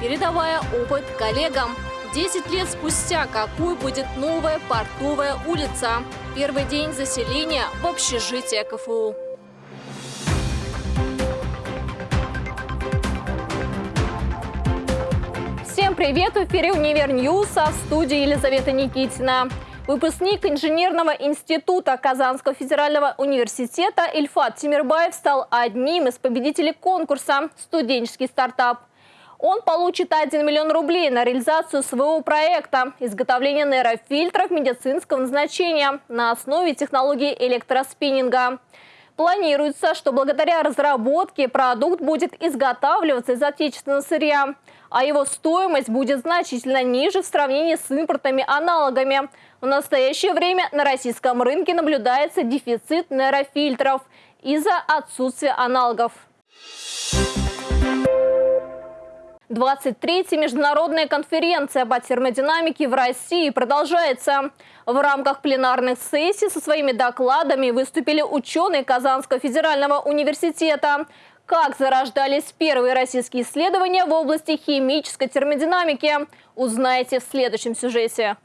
передавая опыт коллегам. 10 лет спустя какой будет новая портовая улица? Первый день заселения в общежитие КФУ. Всем привет! В эфире «Univer News», а в студии Елизавета Никитина. Выпускник инженерного института Казанского федерального университета Ильфат Тимирбаев стал одним из победителей конкурса «Студенческий стартап». Он получит 1 миллион рублей на реализацию своего проекта – изготовление нейрофильтров медицинского назначения на основе технологии электроспиннинга. Планируется, что благодаря разработке продукт будет изготавливаться из отечественного сырья, а его стоимость будет значительно ниже в сравнении с импортными аналогами. В настоящее время на российском рынке наблюдается дефицит нейрофильтров из-за отсутствия аналогов. 23-я международная конференция по термодинамике в России продолжается. В рамках пленарных сессий со своими докладами выступили ученые Казанского федерального университета. Как зарождались первые российские исследования в области химической термодинамики, узнаете в следующем сюжете.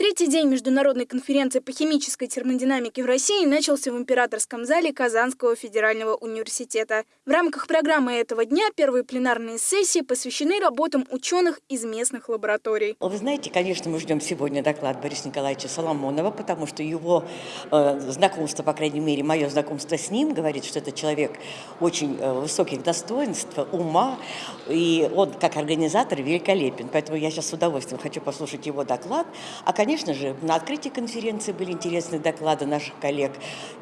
Третий день международной конференции по химической термодинамике в России начался в императорском зале Казанского федерального университета. В рамках программы этого дня первые пленарные сессии посвящены работам ученых из местных лабораторий. Вы знаете, конечно, мы ждем сегодня доклад Бориса Николаевича Соломонова, потому что его э, знакомство, по крайней мере, мое знакомство с ним говорит, что это человек очень э, высоких достоинств, ума, и он как организатор великолепен. Поэтому я сейчас с удовольствием хочу послушать его доклад. А, конечно, Конечно же, на открытии конференции были интересные доклады наших коллег.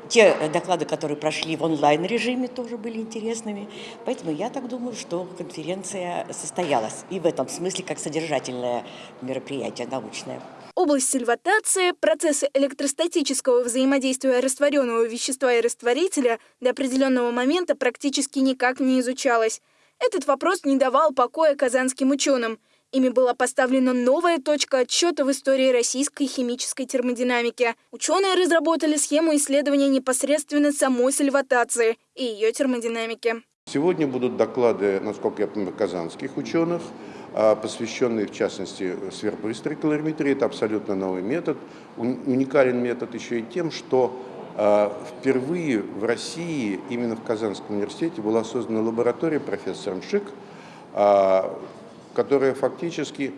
Те доклады, которые прошли в онлайн-режиме, тоже были интересными. Поэтому я так думаю, что конференция состоялась. И в этом смысле как содержательное мероприятие научное. Область сильватации, процессы электростатического взаимодействия растворенного вещества и растворителя до определенного момента практически никак не изучалась. Этот вопрос не давал покоя казанским ученым – Ими была поставлена новая точка отсчета в истории российской химической термодинамики. Ученые разработали схему исследования непосредственно самой сальватации и ее термодинамики. Сегодня будут доклады, насколько я понимаю, казанских ученых, а, посвященные, в частности, сверхбыстрой калориметрии. Это абсолютно новый метод. Уникален метод еще и тем, что а, впервые в России, именно в Казанском университете, была создана лаборатория профессором Шик, а, которая фактически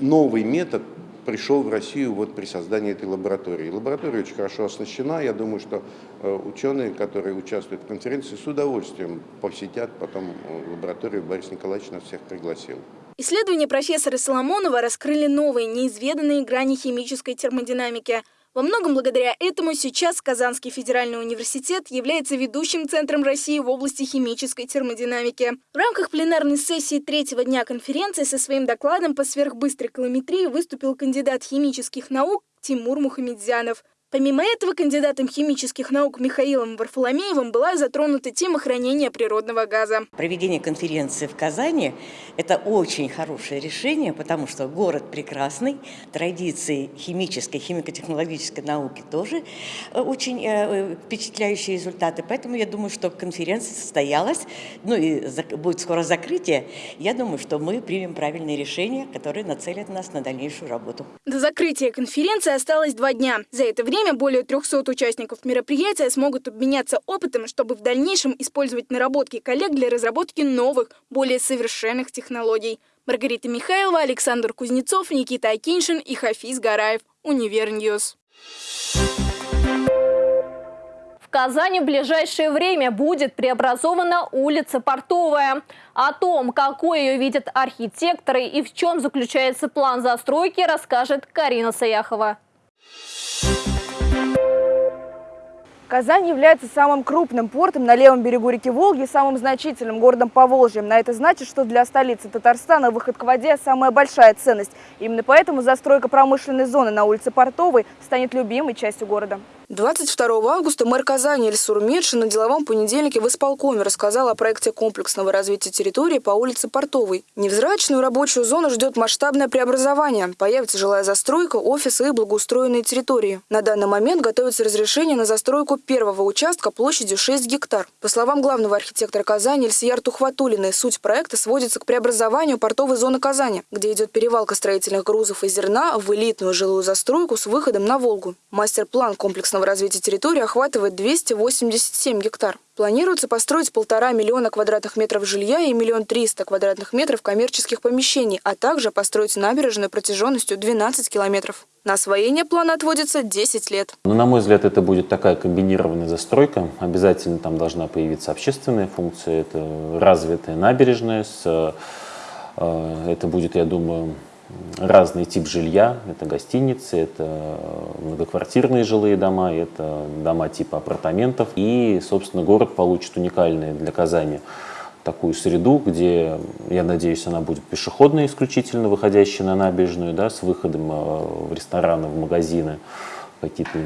новый метод пришел в Россию вот при создании этой лаборатории. Лаборатория очень хорошо оснащена. Я думаю, что э, ученые, которые участвуют в конференции, с удовольствием посетят потом э, лабораторию. Борис Николаевич нас всех пригласил. Исследования профессора Соломонова раскрыли новые, неизведанные грани химической термодинамики – во многом благодаря этому сейчас Казанский федеральный университет является ведущим центром России в области химической термодинамики. В рамках пленарной сессии третьего дня конференции со своим докладом по сверхбыстрой калометрии выступил кандидат химических наук Тимур Мухамедзянов. Помимо этого, кандидатом химических наук Михаилом Варфоломеевым была затронута тема хранения природного газа. Проведение конференции в Казани – это очень хорошее решение, потому что город прекрасный, традиции химической, химико-технологической науки тоже э, очень э, впечатляющие результаты. Поэтому я думаю, что конференция состоялась, ну и будет скоро закрытие. Я думаю, что мы примем правильные решения, которые нацелят нас на дальнейшую работу. До закрытия конференции осталось два дня. За это время время более 300 участников мероприятия смогут обменяться опытом, чтобы в дальнейшем использовать наработки коллег для разработки новых, более совершенных технологий. Маргарита Михайлова, Александр Кузнецов, Никита Акиншин и Хафиз Гараев. Univer News. В Казани в ближайшее время будет преобразована улица Портовая. О том, какой ее видят архитекторы и в чем заключается план застройки, расскажет Карина Саяхова. Казань является самым крупным портом на левом берегу реки Волги и самым значительным городом по Волжье. На это значит, что для столицы Татарстана выход к воде – самая большая ценность. Именно поэтому застройка промышленной зоны на улице Портовой станет любимой частью города. 22 августа мэр Казани Эльсур Медшин на деловом понедельнике в исполкоме рассказал о проекте комплексного развития территории по улице Портовой. Невзрачную рабочую зону ждет масштабное преобразование. Появится жилая застройка, офисы и благоустроенные территории. На данный момент готовится разрешение на застройку первого участка площадью 6 гектар. По словам главного архитектора Казани Эльсияр Тухватулиной, суть проекта сводится к преобразованию портовой зоны Казани, где идет перевалка строительных грузов и зерна в элитную жилую застройку с выходом на Волгу. Мастер-план комплексного регионального развития территории охватывает 287 гектар. Планируется построить полтора миллиона квадратных метров жилья и миллион триста квадратных метров коммерческих помещений, а также построить набережную протяженностью 12 километров. На освоение плана отводится 10 лет. Ну, на мой взгляд, это будет такая комбинированная застройка. Обязательно там должна появиться общественная функция, это развитая набережная, с, э, это будет, я думаю, разный тип жилья. Это гостиницы, это многоквартирные жилые дома, это дома типа апартаментов. И, собственно, город получит уникальный для Казани такую среду, где, я надеюсь, она будет пешеходная исключительно, выходящая на набережную, да, с выходом э, в рестораны, в магазины какие-то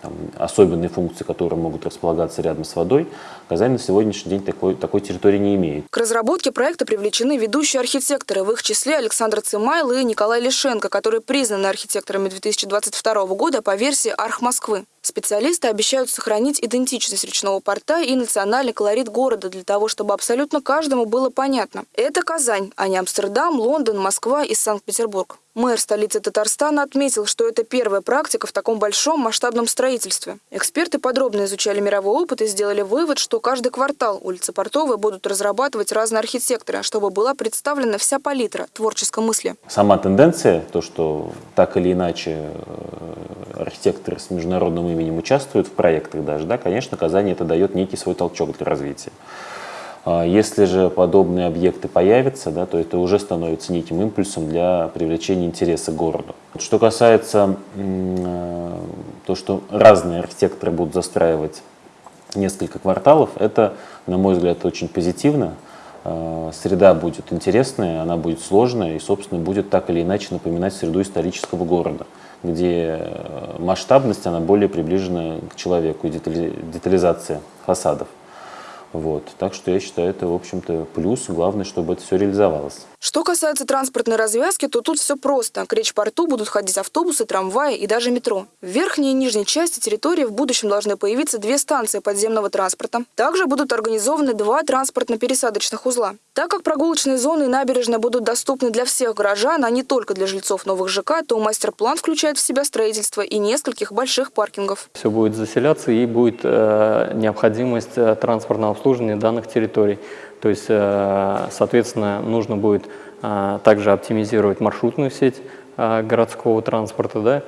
там, особенные функции, которые могут располагаться рядом с водой, Казань на сегодняшний день такой, такой территории не имеет. К разработке проекта привлечены ведущие архитекторы, в их числе Александр Цимайл и Николай Лишенко, которые признаны архитекторами 2022 года по версии Арх Москвы. Специалисты обещают сохранить идентичность речного порта и национальный колорит города для того, чтобы абсолютно каждому было понятно. Это Казань, а не Амстердам, Лондон, Москва и Санкт-Петербург. Мэр столицы Татарстана отметил, что это первая практика в таком большом масштабном строительстве. Эксперты подробно изучали мировой опыт и сделали вывод, что каждый квартал улицы Портовой будут разрабатывать разные архитекторы, чтобы была представлена вся палитра творческой мысли. Сама тенденция, то, что так или иначе э, архитекторы с международным именем участвуют в проектах даже, да, конечно, Казани это дает некий свой толчок для развития. А если же подобные объекты появятся, да, то это уже становится неким импульсом для привлечения интереса к городу. Что касается э, то, что разные архитекторы будут застраивать несколько кварталов, это, на мой взгляд, очень позитивно. Э, среда будет интересная, она будет сложная и, собственно, будет так или иначе напоминать среду исторического города, где э, масштабность, она более приближена к человеку и детализация фасадов. Вот. Так что я считаю, это, в общем-то, плюс. Главное, чтобы это все реализовалось. Что касается транспортной развязки, то тут все просто. К речь-порту будут ходить автобусы, трамваи и даже метро. В верхней и нижней части территории в будущем должны появиться две станции подземного транспорта. Также будут организованы два транспортно-пересадочных узла. Так как прогулочные зоны и набережная будут доступны для всех горожан, а не только для жильцов новых ЖК, то мастер-план включает в себя строительство и нескольких больших паркингов. Все будет заселяться и будет э, необходимость э, транспортного обслуживания данных территорий. То есть, э, соответственно, нужно будет э, также оптимизировать маршрутную сеть э, городского транспорта. Да?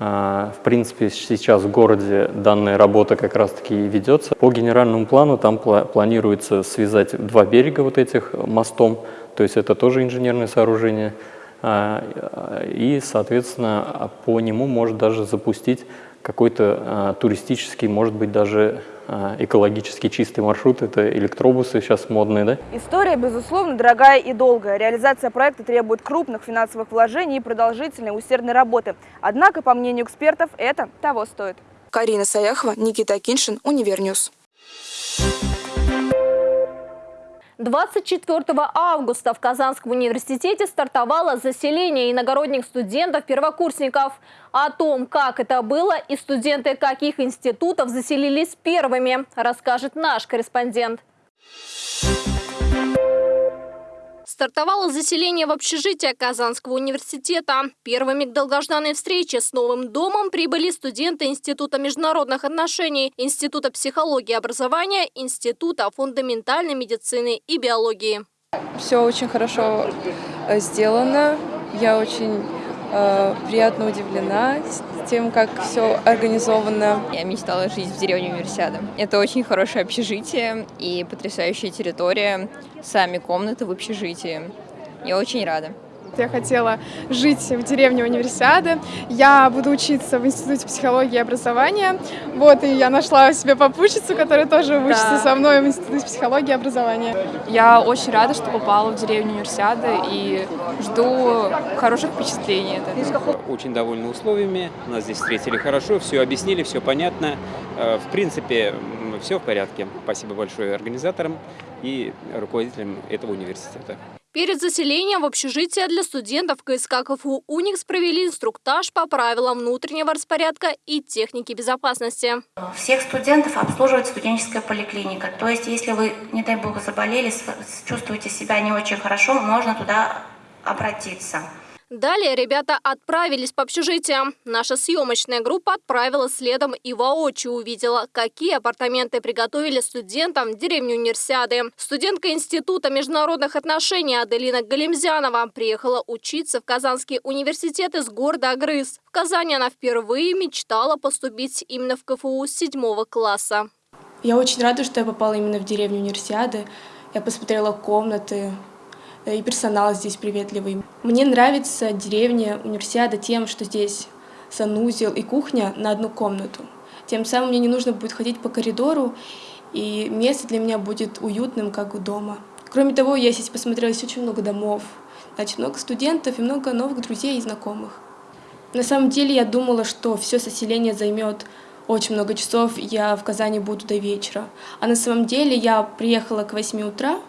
В принципе, сейчас в городе данная работа как раз-таки ведется. По генеральному плану там планируется связать два берега вот этих мостом, то есть это тоже инженерное сооружение. И, соответственно, по нему может даже запустить какой-то туристический, может быть, даже экологически чистый маршрут, это электробусы сейчас модные, да? История, безусловно, дорогая и долгая. Реализация проекта требует крупных финансовых вложений и продолжительной усердной работы. Однако, по мнению экспертов, это того стоит. Карина Саяхова, Никита Акиншин, Univer News. 24 августа в Казанском университете стартовало заселение иногородних студентов-первокурсников. О том, как это было и студенты каких институтов заселились первыми, расскажет наш корреспондент. Стартовало заселение в общежитие Казанского университета. Первыми к долгожданной встрече с новым домом прибыли студенты Института международных отношений, Института психологии и образования, Института фундаментальной медицины и биологии. Все очень хорошо э, сделано. Я очень э, приятно удивлена тем, как все организовано. Я мечтала жить в деревне Универсиада. Это очень хорошее общежитие и потрясающая территория, сами комнаты в общежитии. Я очень рада. Я хотела жить в деревне Универсиады. Я буду учиться в Институте психологии и образования. Вот, и я нашла себе попутчицу, которая тоже да. учится со мной в Институте психологии и образования. Я очень рада, что попала в деревню Универсиады и жду хороших впечатлений. Очень довольны условиями, нас здесь встретили хорошо, все объяснили, все понятно. Э, в принципе, все в порядке. Спасибо большое организаторам и руководителям этого университета. Перед заселением в общежитие для студентов КСК КФУ «Уникс» провели инструктаж по правилам внутреннего распорядка и техники безопасности. Всех студентов обслуживает студенческая поликлиника. То есть, если вы, не дай бог, заболели, чувствуете себя не очень хорошо, можно туда обратиться. Далее ребята отправились по общежитиям. Наша съемочная группа отправилась следом и воочию увидела, какие апартаменты приготовили студентам в деревне Универсиады. Студентка Института международных отношений Аделина Галимзянова приехала учиться в Казанский университет из города Агрыз. В Казани она впервые мечтала поступить именно в КФУ седьмого класса. Я очень рада, что я попала именно в деревню Универсиады. Я посмотрела комнаты, и персонал здесь приветливый. Мне нравится деревня Универсиада тем, что здесь санузел и кухня на одну комнату. Тем самым мне не нужно будет ходить по коридору, и место для меня будет уютным, как у дома. Кроме того, я здесь посмотрела здесь очень много домов, значит, много студентов и много новых друзей и знакомых. На самом деле я думала, что все соселение займет очень много часов, я в Казани буду до вечера. А на самом деле я приехала к 8 утра,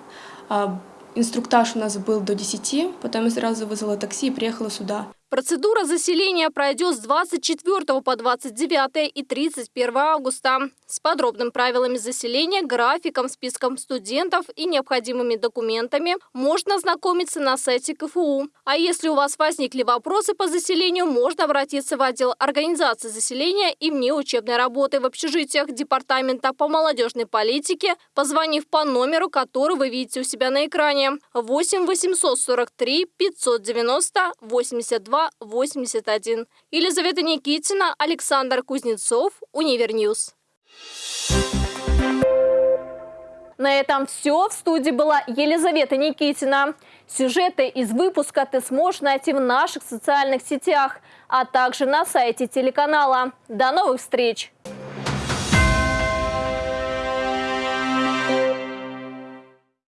а, Инструктаж у нас был до 10, потом я сразу вызвала такси и приехала сюда. Процедура заселения пройдет с 24 по 29 и 31 августа с подробным правилами заселения, графиком, списком студентов и необходимыми документами можно ознакомиться на сайте КФУ. А если у вас возникли вопросы по заселению, можно обратиться в отдел организации заселения и внеучебной работы в общежитиях Департамента по молодежной политике, позвонив по номеру, который вы видите у себя на экране 8 843 590 82 81. Елизавета Никитина, Александр Кузнецов, Univer News. На этом все. В студии была Елизавета Никитина. Сюжеты из выпуска ты сможешь найти в наших социальных сетях, а также на сайте телеканала. До новых встреч!